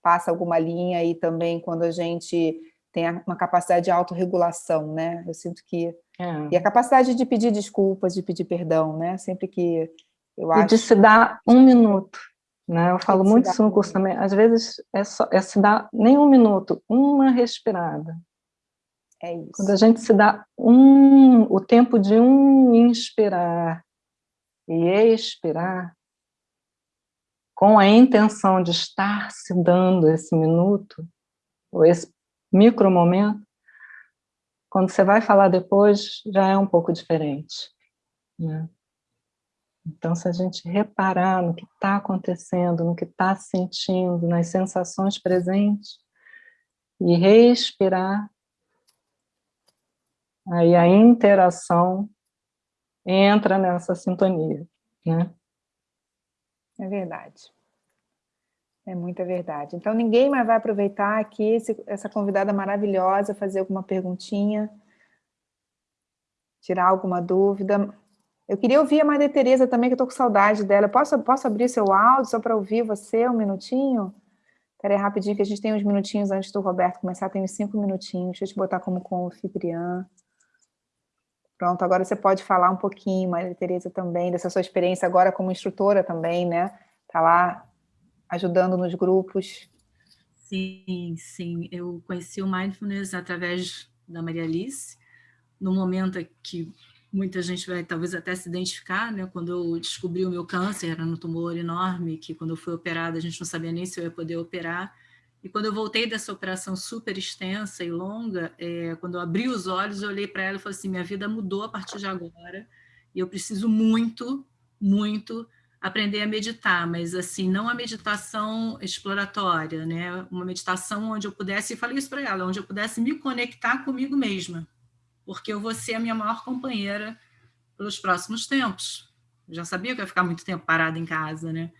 passa alguma linha e também quando a gente tem uma capacidade de autorregulação, né? Eu sinto que... É. E a capacidade de pedir desculpas, de pedir perdão, né? Sempre que eu acho... E de se dar um minuto né? Eu falo muito isso no curso também. Às vezes é, só, é se dar nem um minuto, uma respirada. É isso. Quando a gente se dá um, o tempo de um inspirar e expirar, com a intenção de estar se dando esse minuto, ou esse micro momento, quando você vai falar depois, já é um pouco diferente. Né? Então, se a gente reparar no que está acontecendo, no que está sentindo, nas sensações presentes, e respirar, aí a interação entra nessa sintonia, né? É verdade. É muita verdade. Então, ninguém mais vai aproveitar aqui esse, essa convidada maravilhosa, fazer alguma perguntinha, tirar alguma dúvida. Eu queria ouvir a Maria Tereza também, que eu estou com saudade dela. Posso, posso abrir seu áudio só para ouvir você um minutinho? Espera aí rapidinho, que a gente tem uns minutinhos antes do Roberto começar, tem uns cinco minutinhos. Deixa eu te botar como confitriã. Pronto, agora você pode falar um pouquinho, Maria Tereza, também, dessa sua experiência agora como instrutora também, né? Está lá ajudando nos grupos. Sim, sim. Eu conheci o Mindfulness através da Maria Alice, no momento que muita gente vai talvez até se identificar, né? Quando eu descobri o meu câncer, era um tumor enorme, que quando eu fui operada a gente não sabia nem se eu ia poder operar. E quando eu voltei dessa operação super extensa e longa, é, quando eu abri os olhos, eu olhei para ela e falei assim, minha vida mudou a partir de agora, e eu preciso muito, muito aprender a meditar, mas assim, não a meditação exploratória, né? Uma meditação onde eu pudesse, e falei isso para ela, onde eu pudesse me conectar comigo mesma, porque eu vou ser a minha maior companheira pelos próximos tempos. Eu já sabia que eu ia ficar muito tempo parada em casa, né?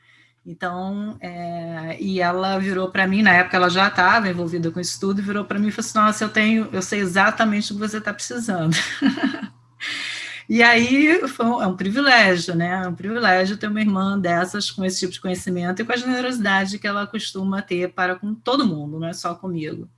Então, é, e ela virou para mim, na época ela já estava envolvida com isso tudo, virou para mim e falou assim, nossa, eu tenho, eu sei exatamente o que você está precisando. e aí foi um, é um privilégio, né? É um privilégio ter uma irmã dessas com esse tipo de conhecimento e com a generosidade que ela costuma ter para com todo mundo, não é só comigo.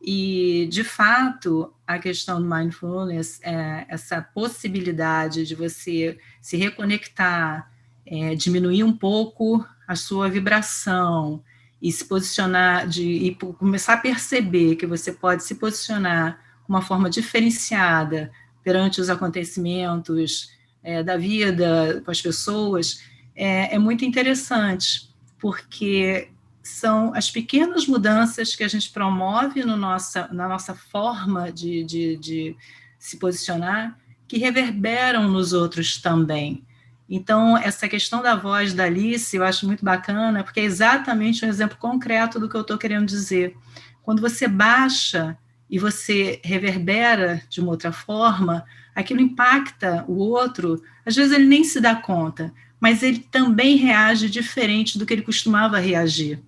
E, de fato, a questão do mindfulness é essa possibilidade de você se reconectar, é, diminuir um pouco a sua vibração e se posicionar, de, e começar a perceber que você pode se posicionar de uma forma diferenciada perante os acontecimentos é, da vida, com as pessoas, é, é muito interessante, porque são as pequenas mudanças que a gente promove no nossa, na nossa forma de, de, de se posicionar, que reverberam nos outros também. Então, essa questão da voz da Alice, eu acho muito bacana, porque é exatamente um exemplo concreto do que eu estou querendo dizer. Quando você baixa e você reverbera de uma outra forma, aquilo impacta o outro, às vezes ele nem se dá conta, mas ele também reage diferente do que ele costumava reagir.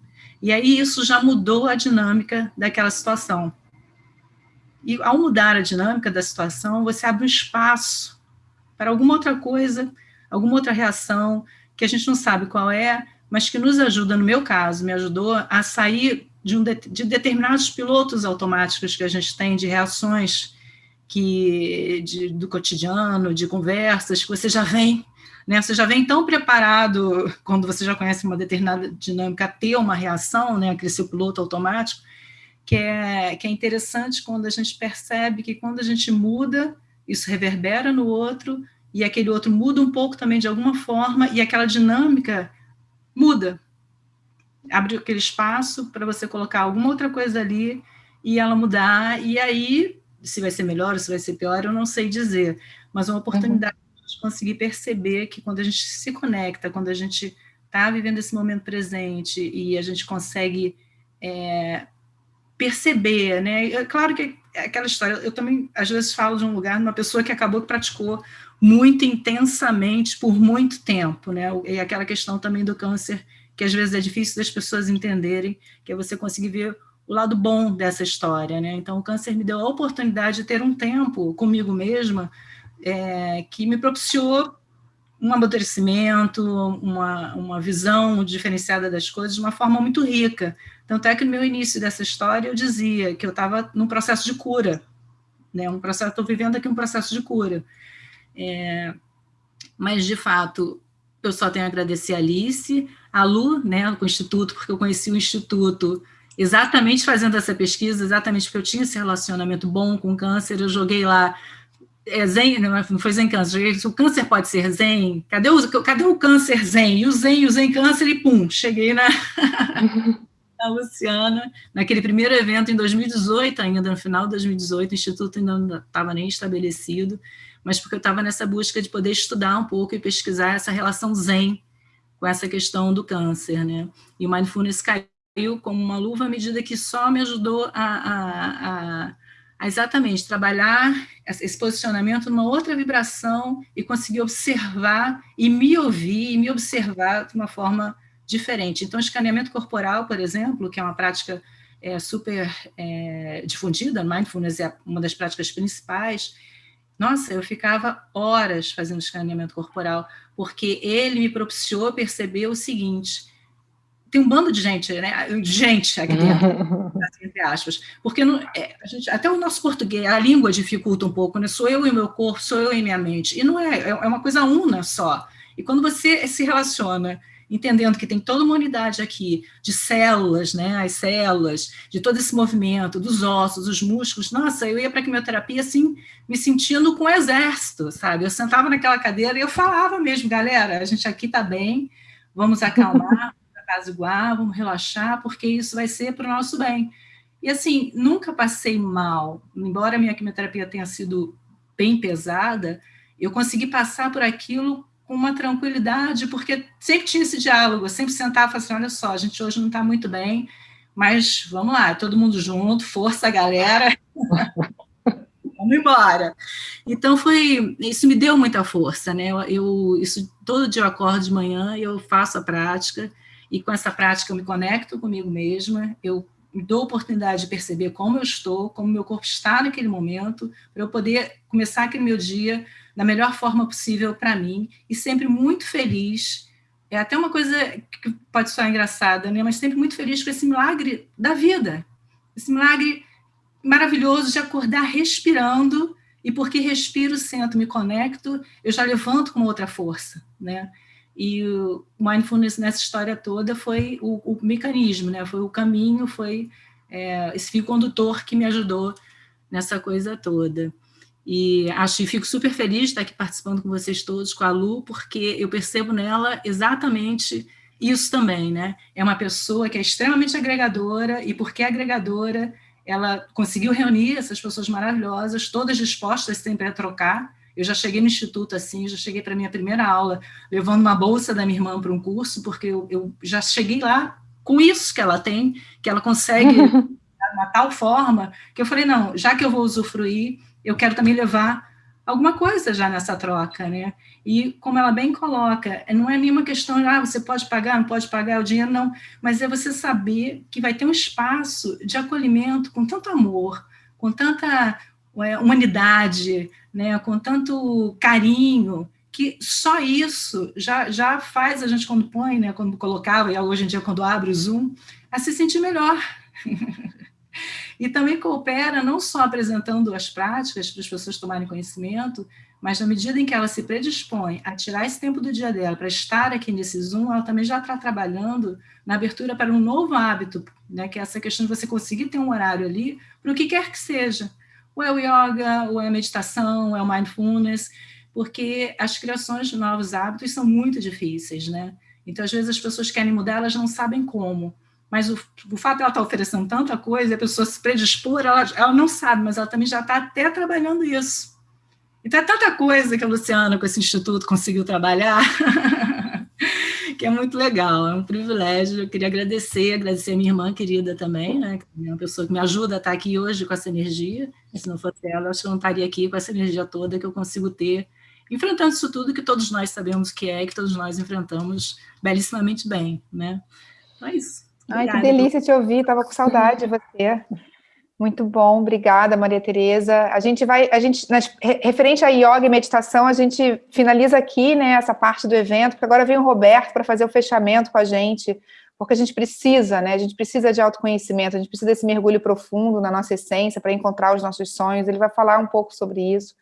E aí isso já mudou a dinâmica daquela situação. E ao mudar a dinâmica da situação, você abre um espaço para alguma outra coisa, alguma outra reação, que a gente não sabe qual é, mas que nos ajuda, no meu caso, me ajudou a sair de, um de, de determinados pilotos automáticos que a gente tem, de reações que de, do cotidiano, de conversas, que você já vem, né? Você já vem tão preparado, quando você já conhece uma determinada dinâmica, a ter uma reação, né? Aquele seu piloto automático, que é, que é interessante quando a gente percebe que quando a gente muda, isso reverbera no outro, e aquele outro muda um pouco também de alguma forma, e aquela dinâmica muda. Abre aquele espaço para você colocar alguma outra coisa ali e ela mudar, e aí se vai ser melhor ou se vai ser pior, eu não sei dizer, mas uma oportunidade uhum. de conseguir perceber que quando a gente se conecta, quando a gente está vivendo esse momento presente e a gente consegue é, perceber, né? É claro que é aquela história, eu também às vezes falo de um lugar, de uma pessoa que acabou que praticou muito intensamente por muito tempo, né? E aquela questão também do câncer, que às vezes é difícil das pessoas entenderem, que é você conseguir ver o lado bom dessa história, né? Então, o câncer me deu a oportunidade de ter um tempo comigo mesma é, que me propiciou um amadurecimento, uma, uma visão diferenciada das coisas de uma forma muito rica. Tanto é que no meu início dessa história eu dizia que eu estava num processo de cura, né? Um processo, estou vivendo aqui um processo de cura. É, mas, de fato, eu só tenho a agradecer a Alice, a Lu, né, o Instituto, porque eu conheci o Instituto exatamente fazendo essa pesquisa, exatamente porque eu tinha esse relacionamento bom com câncer, eu joguei lá, é zen, não foi zen câncer, o câncer pode ser zen, cadê o, cadê o câncer zen? E o zen, o zen câncer, e pum, cheguei na, na Luciana, naquele primeiro evento em 2018 ainda, no final de 2018, o Instituto ainda não estava nem estabelecido, mas porque eu estava nessa busca de poder estudar um pouco e pesquisar essa relação zen com essa questão do câncer, né? E o Mindfulness caiu como uma luva à medida que só me ajudou a, a, a, a exatamente trabalhar esse posicionamento numa outra vibração e conseguir observar e me ouvir e me observar de uma forma diferente. Então, escaneamento corporal, por exemplo, que é uma prática é, super é, difundida, mindfulness é uma das práticas principais, nossa, eu ficava horas fazendo escaneamento corporal, porque ele me propiciou perceber o seguinte, tem um bando de gente, né? Gente aqui dentro, entre aspas. Porque não, é, gente, até o nosso português, a língua dificulta um pouco, né? Sou eu e meu corpo, sou eu e minha mente. E não é, é, é uma coisa una só. E quando você se relaciona entendendo que tem toda uma unidade aqui de células, né, as células, de todo esse movimento, dos ossos, dos músculos, nossa, eu ia para a quimioterapia assim, me sentindo com um exército, sabe? Eu sentava naquela cadeira e eu falava mesmo, galera, a gente aqui está bem, vamos acalmar, apaziguar, vamos relaxar, porque isso vai ser para o nosso bem. E assim, nunca passei mal, embora a minha quimioterapia tenha sido bem pesada, eu consegui passar por aquilo com uma tranquilidade, porque sempre tinha esse diálogo, eu sempre sentava e falava assim, olha só, a gente hoje não está muito bem, mas vamos lá, todo mundo junto, força, galera, vamos embora. Então, foi, isso me deu muita força, né, eu, eu, isso, todo dia eu acordo de manhã e eu faço a prática, e com essa prática eu me conecto comigo mesma, eu me dou a oportunidade de perceber como eu estou, como meu corpo está naquele momento, para eu poder começar aquele meu dia da melhor forma possível para mim, e sempre muito feliz, é até uma coisa que pode soar engraçada, né? mas sempre muito feliz com esse milagre da vida, esse milagre maravilhoso de acordar respirando, e porque respiro, sento, me conecto, eu já levanto com outra força, né? E o mindfulness nessa história toda foi o, o mecanismo, né? foi o caminho, foi é, esse fio condutor que me ajudou nessa coisa toda. E acho e fico super feliz de estar aqui participando com vocês todos, com a Lu, porque eu percebo nela exatamente isso também, né? É uma pessoa que é extremamente agregadora, e porque é agregadora, ela conseguiu reunir essas pessoas maravilhosas, todas dispostas sempre a trocar, eu já cheguei no instituto assim, já cheguei para a minha primeira aula, levando uma bolsa da minha irmã para um curso, porque eu, eu, já cheguei lá com isso que ela tem, que ela consegue de uma tal forma, que eu falei, não, já que eu vou usufruir, eu quero também levar alguma coisa já nessa troca, né? E como ela bem coloca, não é nenhuma questão, ah, você pode pagar, não pode pagar o dinheiro, não, mas é você saber que vai ter um espaço de acolhimento com tanto amor, com tanta é, humanidade, né, com tanto carinho, que só isso já, já faz a gente, quando põe, né, quando colocava, e hoje em dia quando abre o Zoom, a se sentir melhor. e também coopera não só apresentando as práticas para as pessoas tomarem conhecimento, mas na medida em que ela se predispõe a tirar esse tempo do dia dela para estar aqui nesse Zoom, ela também já está trabalhando na abertura para um novo hábito, né, que é essa questão de você conseguir ter um horário ali para o que quer que seja. Ou é o yoga, ou é a meditação, ou é o mindfulness, porque as criações de novos hábitos são muito difíceis, né? Então, às vezes, as pessoas querem mudar, elas não sabem como. Mas o, o fato de ela estar oferecendo tanta coisa, a pessoa se predispor, ela, ela não sabe, mas ela também já está até trabalhando isso. Então, é tanta coisa que a Luciana, com esse instituto, conseguiu trabalhar, que é muito legal, é um privilégio. Eu queria agradecer, agradecer a minha irmã querida também, né, que é uma pessoa que me ajuda a estar aqui hoje com essa energia. Se não fosse ela, eu acho que eu não estaria aqui com essa energia toda que eu consigo ter, enfrentando isso tudo que todos nós sabemos que é, que todos nós enfrentamos belíssimamente bem. Né? Então é isso. Obrigada. Ai, que delícia te ouvir, estava com saudade de você. Muito bom, obrigada, Maria Tereza. A gente vai, a gente, referente a yoga e meditação, a gente finaliza aqui, né, essa parte do evento, porque agora vem o Roberto para fazer o fechamento com a gente, porque a gente precisa, né, a gente precisa de autoconhecimento, a gente precisa desse mergulho profundo na nossa essência para encontrar os nossos sonhos, ele vai falar um pouco sobre isso.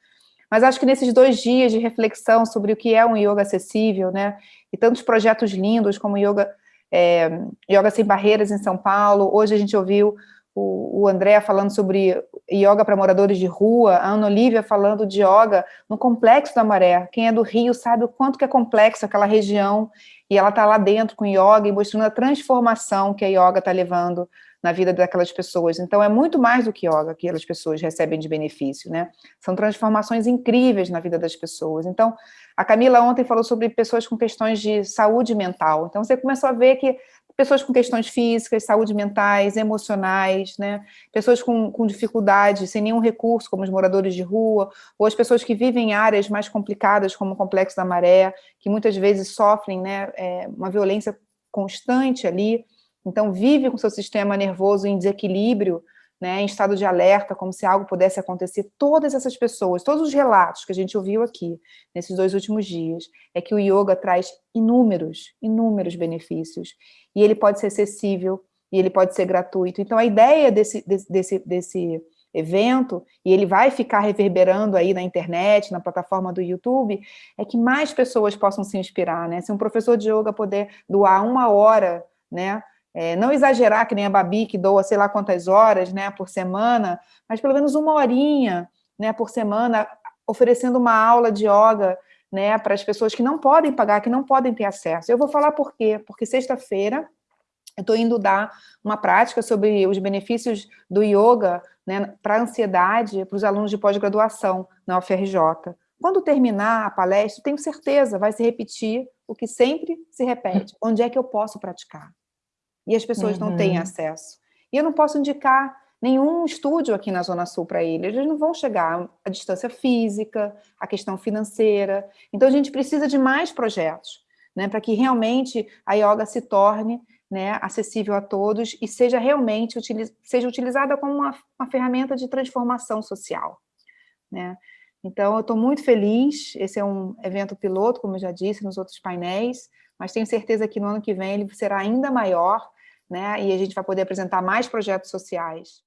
Mas acho que nesses dois dias de reflexão sobre o que é um yoga acessível, né, e tantos projetos lindos como yoga, é, yoga sem barreiras em São Paulo, hoje a gente ouviu o, André falando sobre yoga para moradores de rua, a Ana Olivia falando de yoga no Complexo da Maré. Quem é do Rio sabe o quanto que é complexo aquela região, e ela está lá dentro com yoga e mostrando a transformação que a yoga está levando na vida daquelas pessoas. Então, é muito mais do que yoga que aquelas pessoas recebem de benefício, né? São transformações incríveis na vida das pessoas. Então, a Camila ontem falou sobre pessoas com questões de saúde mental. Então, você começou a ver que pessoas com questões físicas, saúde mentais, emocionais, né? pessoas com, com dificuldade, sem nenhum recurso, como os moradores de rua, ou as pessoas que vivem em áreas mais complicadas, como o Complexo da Maré, que muitas vezes sofrem né, é, uma violência constante ali, então vive com seu sistema nervoso em desequilíbrio, né, em estado de alerta, como se algo pudesse acontecer, todas essas pessoas, todos os relatos que a gente ouviu aqui, nesses dois últimos dias, é que o yoga traz inúmeros, inúmeros benefícios, e ele pode ser acessível, e ele pode ser gratuito. Então, a ideia desse, desse, desse evento, e ele vai ficar reverberando aí na internet, na plataforma do YouTube, é que mais pessoas possam se inspirar, né? Se um professor de yoga puder doar uma hora, né, é, não exagerar que nem a Babi, que doa sei lá quantas horas né, por semana, mas pelo menos uma horinha né, por semana, oferecendo uma aula de yoga né, para as pessoas que não podem pagar, que não podem ter acesso. Eu vou falar por quê? Porque sexta-feira eu estou indo dar uma prática sobre os benefícios do yoga né, para ansiedade para os alunos de pós-graduação na UFRJ. Quando terminar a palestra, tenho certeza, vai se repetir o que sempre se repete. Onde é que eu posso praticar? E as pessoas uhum. não têm uhum. acesso. E eu não posso indicar nenhum estúdio aqui na Zona Sul para eles, eles não vão chegar à distância física, à questão financeira. Então, a gente precisa de mais projetos, né, para que realmente a yoga se torne né, acessível a todos e seja realmente utiliz seja utilizada como uma, uma ferramenta de transformação social. Né? Então, eu estou muito feliz, esse é um evento piloto, como eu já disse nos outros painéis, mas tenho certeza que no ano que vem ele será ainda maior, né? E a gente vai poder apresentar mais projetos sociais.